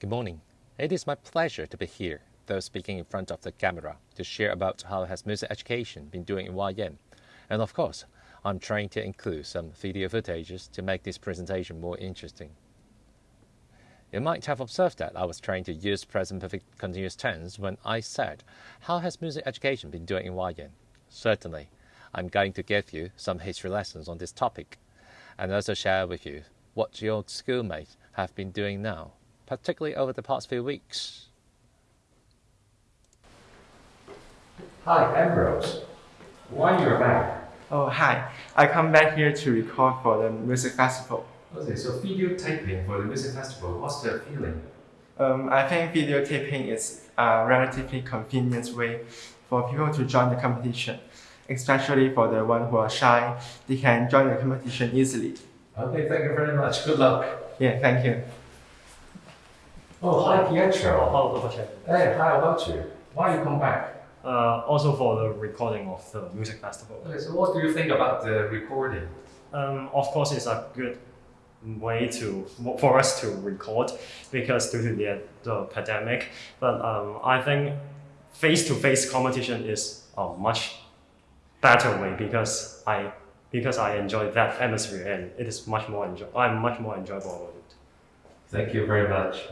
Good morning. It is my pleasure to be here, though speaking in front of the camera, to share about how has music education been doing in YM. And of course, I'm trying to include some video footages to make this presentation more interesting. You might have observed that I was trying to use present perfect continuous tense when I said, how has music education been doing in YM? Certainly, I'm going to give you some history lessons on this topic, and also share with you what your schoolmates have been doing now, particularly over the past few weeks. Hi, Ambrose. Why you're back? Oh, hi. I come back here to record for the music festival. Okay, so videotaping for the music festival, what's the feeling? Um, I think videotaping is a relatively convenient way for people to join the competition, especially for the one who are shy. They can join the competition easily. Okay, thank you very much. Good luck. Yeah, thank you. Oh, hi, Pietro. Hello, Dr. Hey, how about you? Why you come back? Uh, also for the recording of the music festival. Okay, so what do you think about the recording? Um, of course, it's a good way to for us to record because due to the, the pandemic. But um, I think face-to-face competition is a much better way because I because I enjoy that atmosphere and it is much more enjoy. I'm much more enjoyable about it. Thank you very much.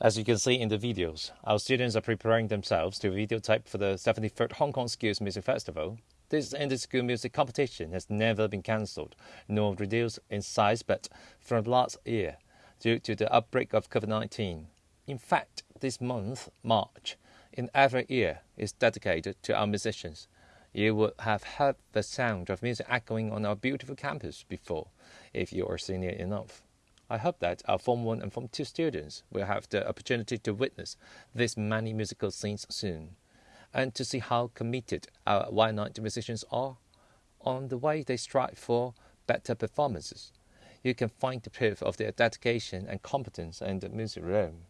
As you can see in the videos, our students are preparing themselves to videotape for the 73rd Hong Kong Schools Music Festival. This inter-school music competition has never been cancelled nor reduced in size but from last year due to the outbreak of COVID-19. In fact, this month, March, in every year is dedicated to our musicians. You would have heard the sound of music echoing on our beautiful campus before, if you are senior enough. I hope that our Form 1 and Form 2 students will have the opportunity to witness these many musical scenes soon, and to see how committed our Y90 musicians are on the way they strive for better performances. You can find the proof of their dedication and competence in the music room.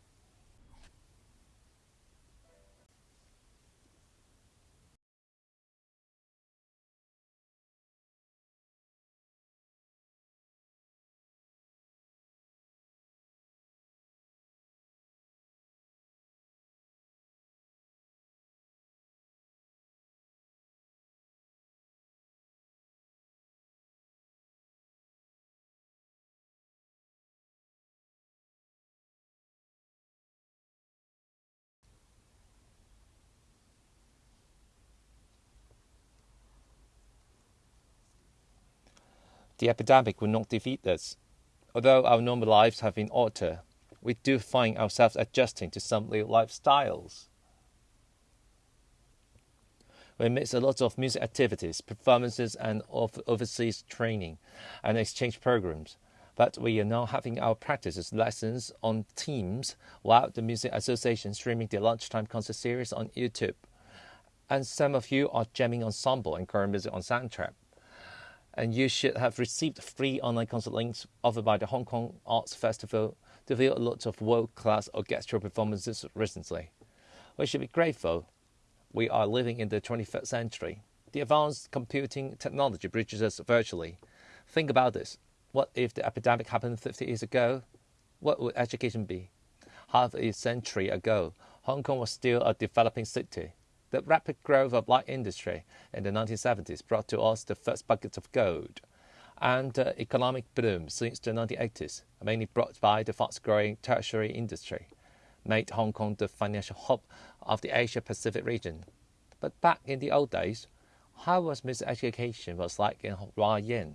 The epidemic will not defeat us. Although our normal lives have been altered, we do find ourselves adjusting to some new lifestyles. We miss a lot of music activities, performances, and overseas training and exchange programs. But we are now having our practices lessons on Teams while the Music Association streaming the lunchtime concert series on YouTube. And some of you are jamming ensemble and current music on Soundtrap. And you should have received free online concert links offered by the Hong Kong Arts Festival to view a lot of world-class orchestral performances recently. We should be grateful we are living in the 21st century. The advanced computing technology bridges us virtually. Think about this. What if the epidemic happened 50 years ago? What would education be? Half a century ago, Hong Kong was still a developing city. The rapid growth of light industry in the 1970s brought to us the first buckets of gold. And the economic boom since the 1980s, mainly brought by the fast-growing tertiary industry made Hong Kong the financial hub of the Asia Pacific region. But back in the old days, how was miseducation was like in Wah Yan?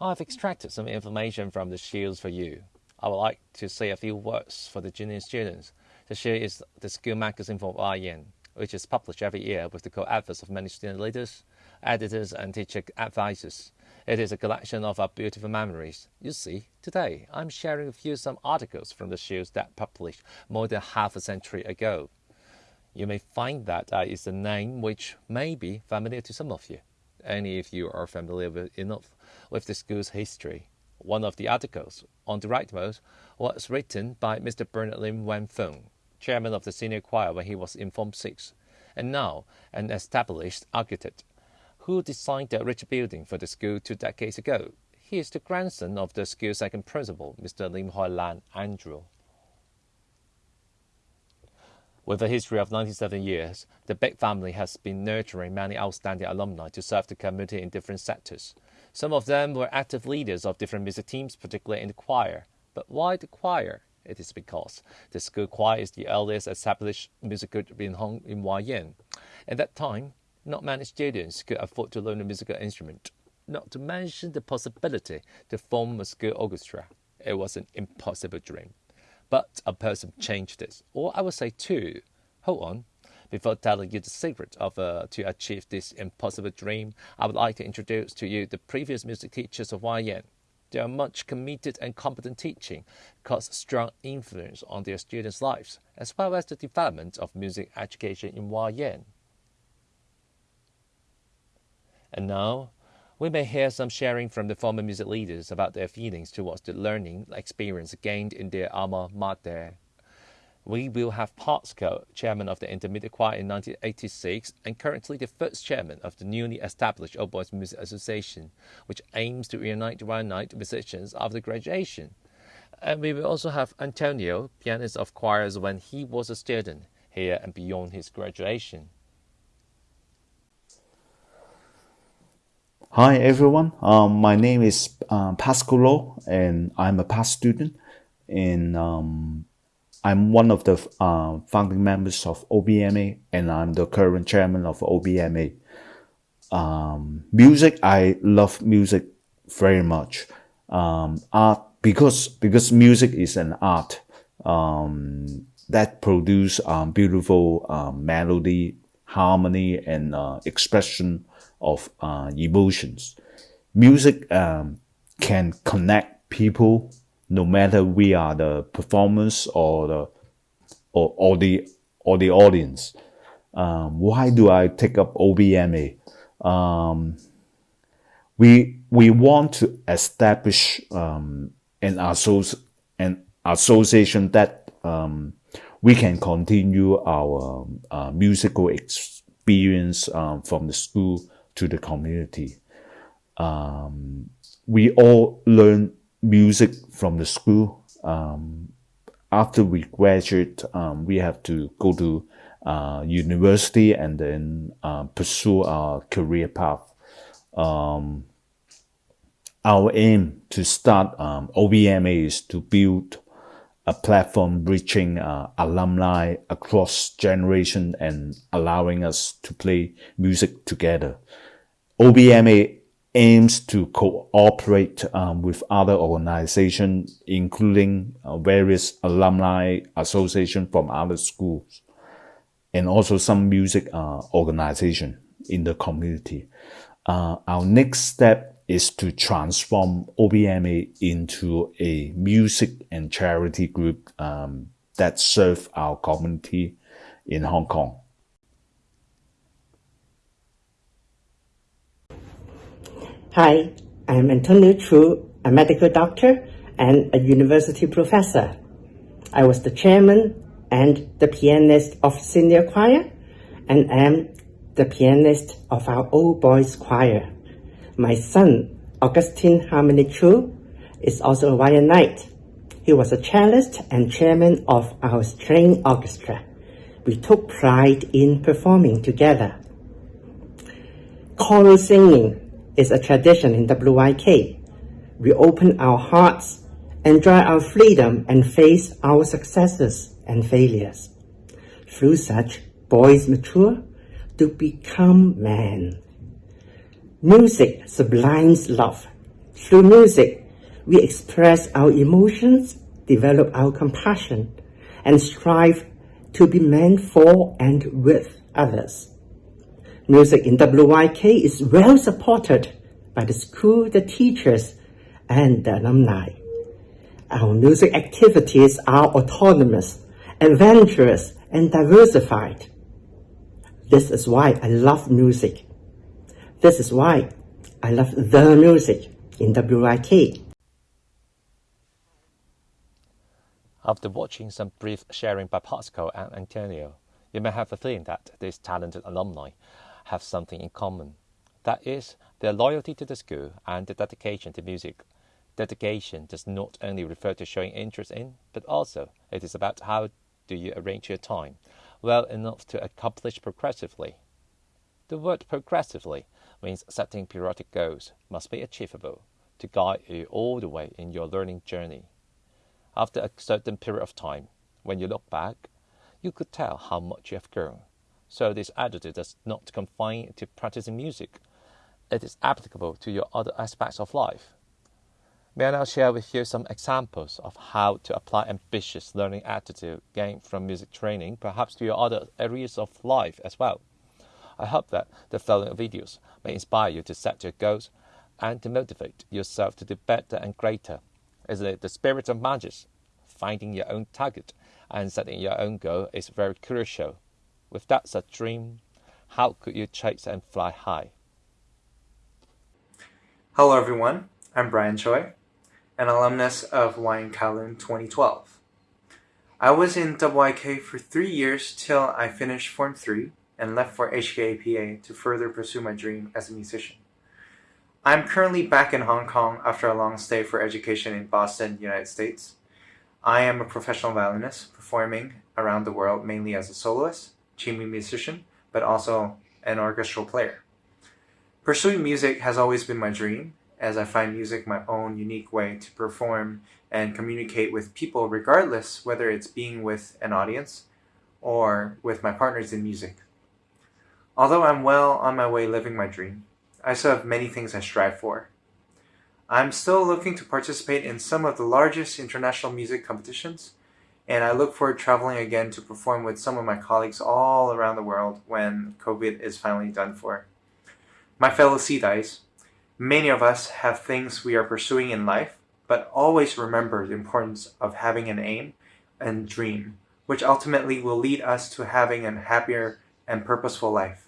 I've extracted some information from the shields for you. I would like to say a few words for the junior students. The shield is the school magazine for Yin, which is published every year with the co-efforts of many student leaders, editors and teacher advisors. It is a collection of our beautiful memories. You see, today I'm sharing with you some articles from the shows that published more than half a century ago. You may find that uh, is a name which may be familiar to some of you, only of you are familiar with enough with the school's history. One of the articles, on the rightmost, was written by Mr. Bernard Lim Wen Feng, chairman of the senior choir when he was in Form 6, and now an established architect who designed the rich building for the school two decades ago. He is the grandson of the school's second principal, Mr. Lim Hoi Lan Andrew. With a history of 97 years, the Big family has been nurturing many outstanding alumni to serve the community in different sectors. Some of them were active leaders of different music teams, particularly in the choir. But why the choir? It is because the school choir is the earliest established music group in Hong in Wah Yan. At that time, not many students could afford to learn a musical instrument, not to mention the possibility to form a school orchestra. It was an impossible dream. But a person changed this, or I would say two. Hold on. Before telling you the secret of uh, to achieve this impossible dream, I would like to introduce to you the previous music teachers of Yin. They are much committed and competent teaching, caused strong influence on their students' lives, as well as the development of music education in Yin. And now, we may hear some sharing from the former music leaders about their feelings towards the learning experience gained in their alma mater. We will have Pascal, chairman of the Intermediate Choir in 1986, and currently the first chairman of the newly established Old Boys Music Association, which aims to reunite one-night musicians after graduation. And we will also have Antonio, pianist of choirs when he was a student, here and beyond his graduation. Hi everyone, um, my name is um, Pascal Lo and I'm a past student and um, I'm one of the uh, founding members of OBMA and I'm the current chairman of OBMA. Um, music, I love music very much. Um, art, because, because music is an art um, that produce beautiful melody, harmony and uh, expression of uh, emotions. Music um, can connect people no matter we are the performers or the or, or the or the audience. Um, why do I take up OBMA? Um, we we want to establish um, an, associ an association that um, we can continue our uh, musical experience um, from the school to the community. Um, we all learn music from the school. Um, after we graduate, um, we have to go to uh, university and then uh, pursue our career path. Um, our aim to start um, OBMA is to build a platform reaching uh, alumni across generation and allowing us to play music together. OBMA aims to cooperate um, with other organizations, including uh, various alumni associations from other schools, and also some music uh, organization in the community. Uh, our next step is to transform OBMA into a music and charity group um, that serve our community in Hong Kong. Hi, I'm Antonio Chu, a medical doctor and a university professor. I was the chairman and the pianist of senior choir and am the pianist of our old boys choir. My son, Augustine Harmony Chu, is also a Knight. He was a cellist and chairman of our string orchestra. We took pride in performing together. Choral singing is a tradition in WYK. We open our hearts, enjoy our freedom, and face our successes and failures. Through such, boys mature to become men. Music sublimes love. Through music, we express our emotions, develop our compassion, and strive to be men for and with others. Music in WYK is well supported by the school, the teachers, and the alumni. Our music activities are autonomous, adventurous, and diversified. This is why I love music. This is why I love the music in WYK. After watching some brief sharing by Pascal and Antonio, you may have the feeling that these talented alumni have something in common. That is, their loyalty to the school and their dedication to music. Dedication does not only refer to showing interest in, but also it is about how do you arrange your time well enough to accomplish progressively. The word progressively means setting periodic goals must be achievable to guide you all the way in your learning journey. After a certain period of time, when you look back, you could tell how much you have grown. So this attitude does not confine to practicing music. It is applicable to your other aspects of life. May I now share with you some examples of how to apply ambitious learning attitude gained from music training, perhaps to your other areas of life as well. I hope that the following videos may inspire you to set your goals and to motivate yourself to do better and greater. Is it the spirit of magic? Finding your own target and setting your own goal is very crucial. With that's a dream, how could you chase and fly high? Hello everyone, I'm Brian Choi, an alumnus of Wah Yan Kowloon 2012. I was in WYK for three years till I finished Form 3 and left for HKAPA to further pursue my dream as a musician. I'm currently back in Hong Kong after a long stay for education in Boston, United States. I am a professional violinist performing around the world mainly as a soloist, chamber musician, but also an orchestral player. Pursuing music has always been my dream, as I find music my own unique way to perform and communicate with people regardless whether it's being with an audience or with my partners in music. Although I'm well on my way living my dream, I still have many things I strive for. I'm still looking to participate in some of the largest international music competitions, and I look forward to traveling again to perform with some of my colleagues all around the world when COVID is finally done for. My fellow Seedites, many of us have things we are pursuing in life, but always remember the importance of having an aim and dream, which ultimately will lead us to having a happier and purposeful life.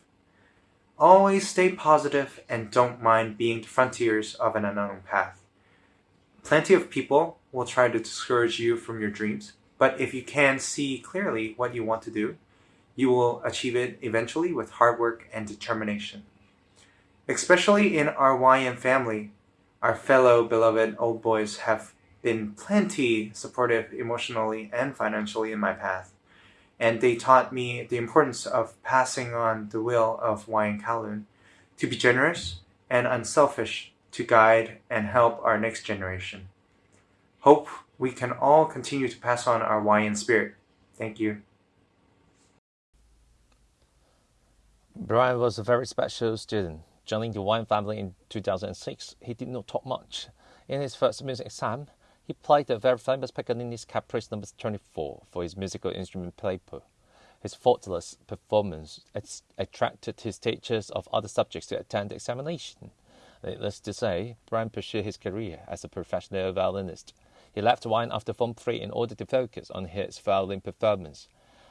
Always stay positive and don't mind being the frontiers of an unknown path. Plenty of people will try to discourage you from your dreams, but if you can see clearly what you want to do, you will achieve it eventually with hard work and determination. Especially in our YM family, our fellow beloved old boys have been plenty supportive emotionally and financially in my path and they taught me the importance of passing on the will of Wah Yan Kowloon to be generous and unselfish to guide and help our next generation. Hope we can all continue to pass on our Wah Yan spirit. Thank you. Brian was a very special student. Joining the Wah Yan family in 2006, he did not talk much. In his first music exam, he played the very famous Paganini's Caprice No. 24 for his musical instrument paper. His faultless performance attracted his teachers of other subjects to attend the examination. Needless to say, Brian pursued his career as a professional violinist. He left Wah Yan after Form 3 in order to focus on his violin performance.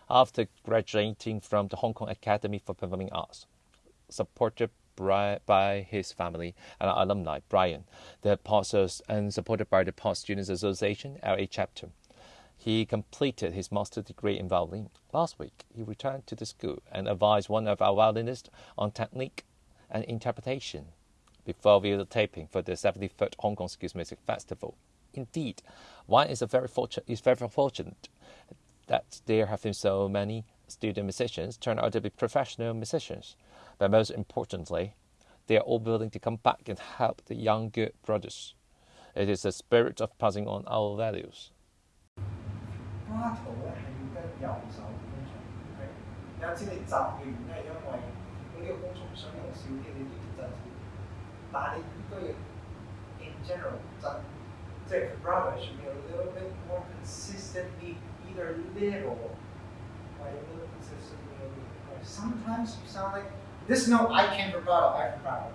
After graduating from the Hong Kong Academy for Performing Arts, supported by his family and alumni, Brian, the apostles, and supported by the Past Students Association, LA chapter. He completed his master's degree in violin. Last week, he returned to the school and advised one of our violinists on technique and interpretation before videotaping for the 73rd Hong Kong Schools Music Festival. Indeed, one is, very fortunate, is very fortunate that there have been so many student musicians turn out to be professional musicians. But most importantly, they are all willing to come back and help the younger brothers. It is the spirit of passing on our values 巴图咧系要跟右手工场，OK？有阵时你习嘅原因系因为呢个工虫想用少啲，你都要震少啲。但系你应该要 in general 震，即系 vibrato should be a little bit more consistently either little or a little consistently. Sometimes you sound like this note I can't vibrato, I vibrato.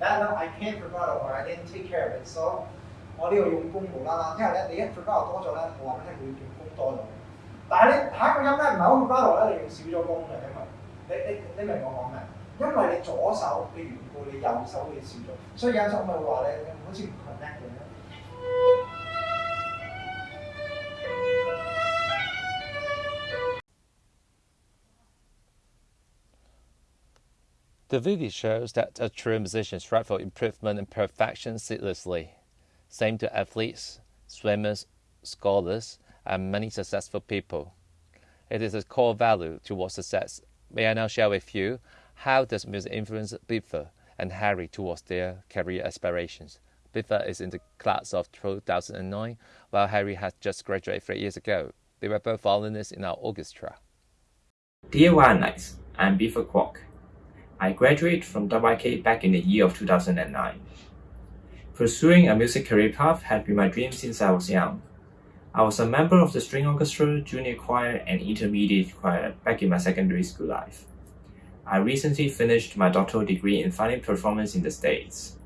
That note I can't vibrato or I didn't take care of it. So 我呢度用功无啦啦，因为咧你一 vibrato 多咗咧，我话俾你听会用功多咗。但系你下一个音咧唔系好 vibrato 咧，你用少咗功嘅，因为你你你明我讲咩？因为你左手嘅缘故，你右手会少咗，所以有阵时我咪会话你好似唔 connect 咁 The video shows that a true musician strives for improvement and perfection ceaselessly. Same to athletes, swimmers, scholars, and many successful people. It is a core value towards success. May I now share with you how does music influence Biffa and Harry towards their career aspirations? Biffa is in the class of 2009, while Harry had just graduated three years ago. They were both violinists in our orchestra. Dear Wildlife, I'm Biffa Kwok. I graduated from WYK back in the year of 2009. Pursuing a music career path had been my dream since I was young. I was a member of the string orchestra, junior choir, and intermediate choir back in my secondary school life. I recently finished my doctoral degree in fine performance in the States.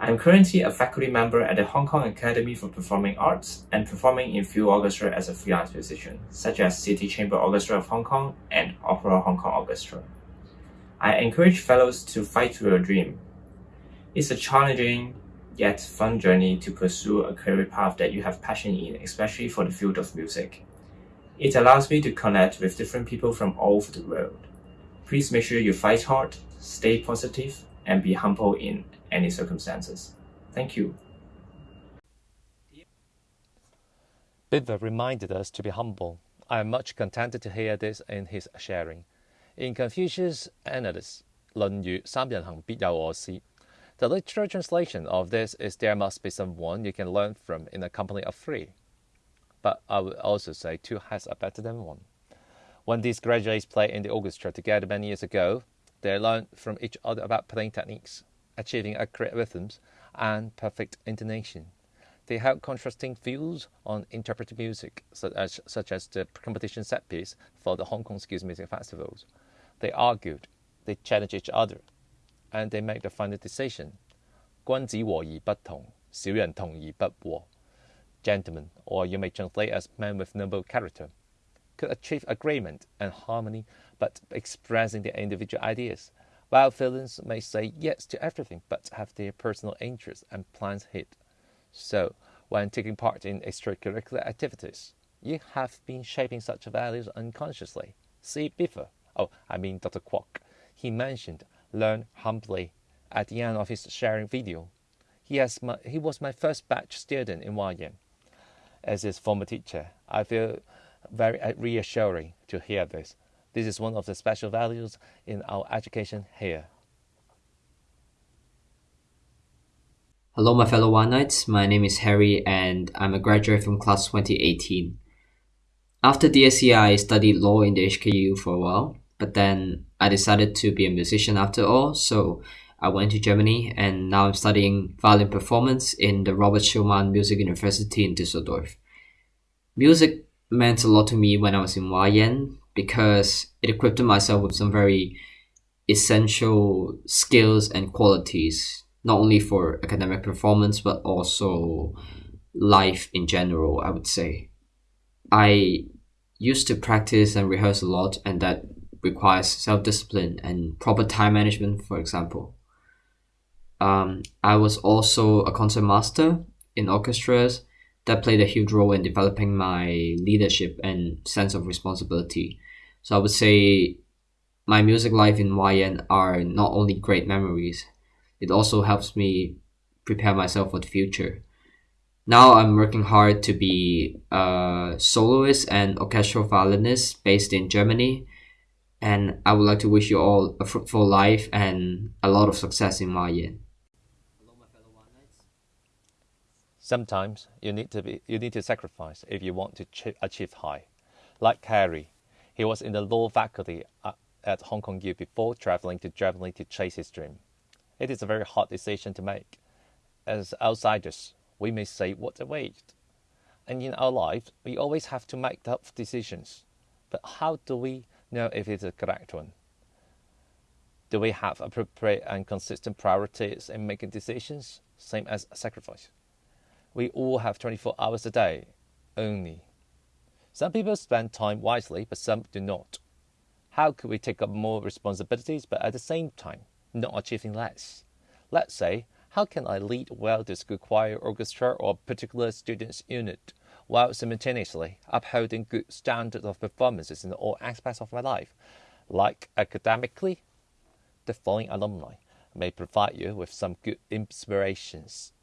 I am currently a faculty member at the Hong Kong Academy for Performing Arts and performing in field orchestra as a freelance musician, such as City Chamber Orchestra of Hong Kong and Opera Hong Kong Orchestra. I encourage fellows to fight for your dream. It's a challenging yet fun journey to pursue a career path that you have passion in, especially for the field of music. It allows me to connect with different people from all over the world. Please make sure you fight hard, stay positive, and be humble in any circumstances. Thank you. Biffa reminded us to be humble. I am much contented to hear this in his sharing. In Confucius Analects, Lun The literal translation of this is there must be someone you can learn from in a company of three. But I would also say two heads are better than one. When these graduates played in the orchestra together many years ago, they learned from each other about playing techniques, achieving accurate rhythms, and perfect intonation. They had contrasting views on interpreting music, such as, such as the competition set piece for the Hong Kong Schools Music Festivals. They argued, they challenged each other, and they made the final decision. 君子和而不同，小人同而不和. Gentlemen, or you may translate as men with noble character, could achieve agreement and harmony, but expressing their individual ideas, while villains may say yes to everything but have their personal interests and plans hid. So, when taking part in extracurricular activities, you have been shaping such values unconsciously. See Biffa. Oh, I mean Dr. Kwok. He mentioned learn humbly at the end of his sharing video. He, has my, he was my first batch student in YM. As his former teacher, I feel very uh, reassuring to hear this. This is one of the special values in our education here. Hello, my fellow Knights. My name is Harry, and I'm a graduate from class 2018. After DSE, I studied law in the HKU for a while, but then I decided to be a musician after all, so I went to Germany, and now I'm studying violin performance in the Robert Schumann Music University in Düsseldorf. Music meant a lot to me when I was in YN because it equipped myself with some very essential skills and qualities, not only for academic performance but also life in general, I would say. I used to practice and rehearse a lot, and that requires self discipline and proper time management, for example. Um, I was also a concert master in orchestras that played a huge role in developing my leadership and sense of responsibility. So I would say my music life in YN are not only great memories, it also helps me prepare myself for the future. Now I'm working hard to be a soloist and orchestral violinist based in Germany, and I would like to wish you all a fruitful life and a lot of success in YN. Sometimes you need to be you need to sacrifice if you want to achieve high. Like Harry, he was in the law faculty uh, at Hong Kong U before traveling to Germany to chase his dream. It is a very hard decision to make. As outsiders, we may say what a. And in our lives, we always have to make tough decisions. But how do we know if it's a correct one? Do we have appropriate and consistent priorities in making decisions, same as sacrifice? we all have 24 hours a day only. Some people spend time wisely, but some do not. How could we take up more responsibilities but at the same time not achieving less? Let's say, how can I lead well the school choir, orchestra, or particular students' unit while simultaneously upholding good standards of performances in all aspects of my life, like academically? The following alumni may provide you with some good inspirations.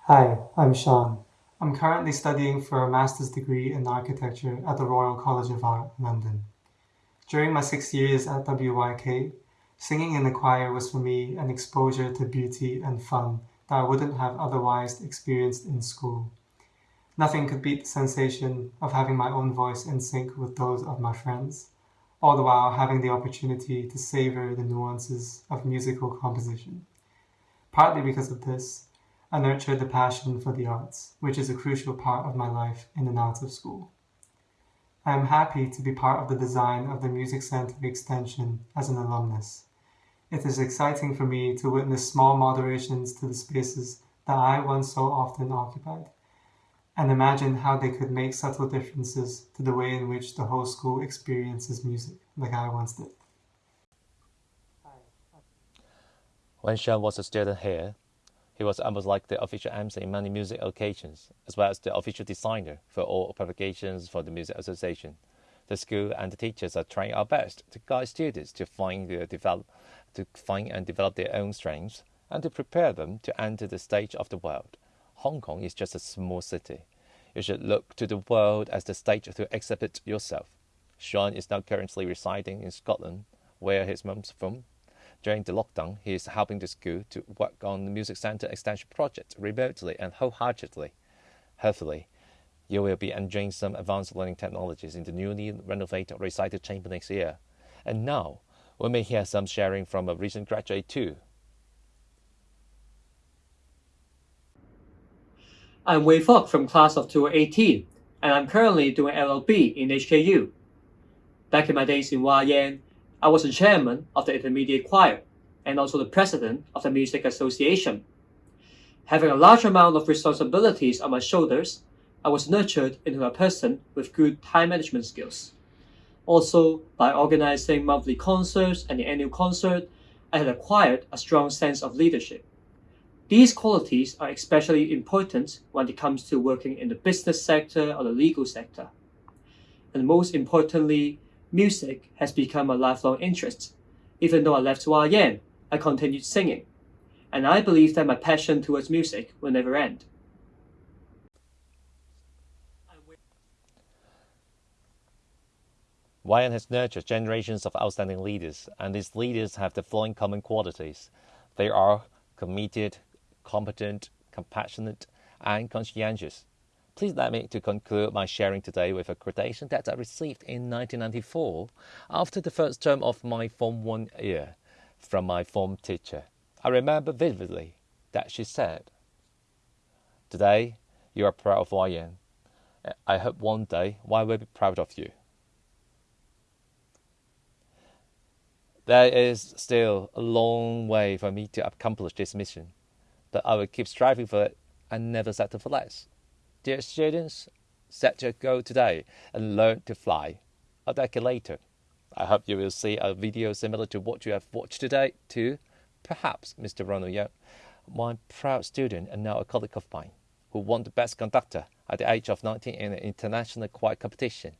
Hi, I'm Sean. I'm currently studying for a master's degree in architecture at the Royal College of Art, London. During my six years at WYK, singing in the choir was for me an exposure to beauty and fun that I wouldn't have otherwise experienced in school. Nothing could beat the sensation of having my own voice in sync with those of my friends, all the while having the opportunity to savor the nuances of musical composition. Partly because of this, I nurtured the passion for the arts, which is a crucial part of my life in and out of school. I am happy to be part of the design of the Music Center extension as an alumnus. It is exciting for me to witness small moderations to the spaces that I once so often occupied, and imagine how they could make subtle differences to the way in which the whole school experiences music, like I once did. When Sean was a student here, he was almost like the official MC in many music occasions, as well as the official designer for all publications for the Music Association. The school and the teachers are trying our best to guide students to find, their develop, to find and develop their own strengths and to prepare them to enter the stage of the world. Hong Kong is just a small city. You should look to the world as the stage to exhibit yourself. Sean is now currently residing in Scotland, where his mum's from, during the lockdown, he is helping the school to work on the Music Center extension project remotely and wholeheartedly. Hopefully, you will be enjoying some advanced learning technologies in the newly renovated recital chamber next year. And now, we may hear some sharing from a recent graduate too. I'm Wei Fok from class of 2018, and I'm currently doing LLB in HKU. Back in my days in YN, I was the chairman of the intermediate choir and also the president of the Music Association. Having a large amount of responsibilities on my shoulders, I was nurtured into a person with good time management skills. Also, by organizing monthly concerts and the annual concert, I had acquired a strong sense of leadership. These qualities are especially important when it comes to working in the business sector or the legal sector. And most importantly, music has become a lifelong interest. Even though I left YN, I continued singing, and I believe that my passion towards music will never end. YN has nurtured generations of outstanding leaders, and these leaders have the following common qualities. They are committed, competent, compassionate, and conscientious. Please let me to conclude my sharing today with a quotation that I received in 1994 after the first term of my Form 1 year from my form teacher. I remember vividly that she said, Today, you are proud of YN. I hope one day Y will be proud of you. There is still a long way for me to accomplish this mission, but I will keep striving for it and never settle for less. Dear students, set your goal today and learn to fly. A decade later, I hope you will see a video similar to what you have watched today to perhaps Mr. Ronald Young, my proud student and now a colleague of mine, who won the best conductor at the age of 19 in an international choir competition.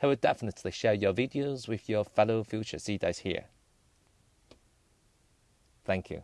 He will definitely share your videos with your fellow future CDAs here. Thank you.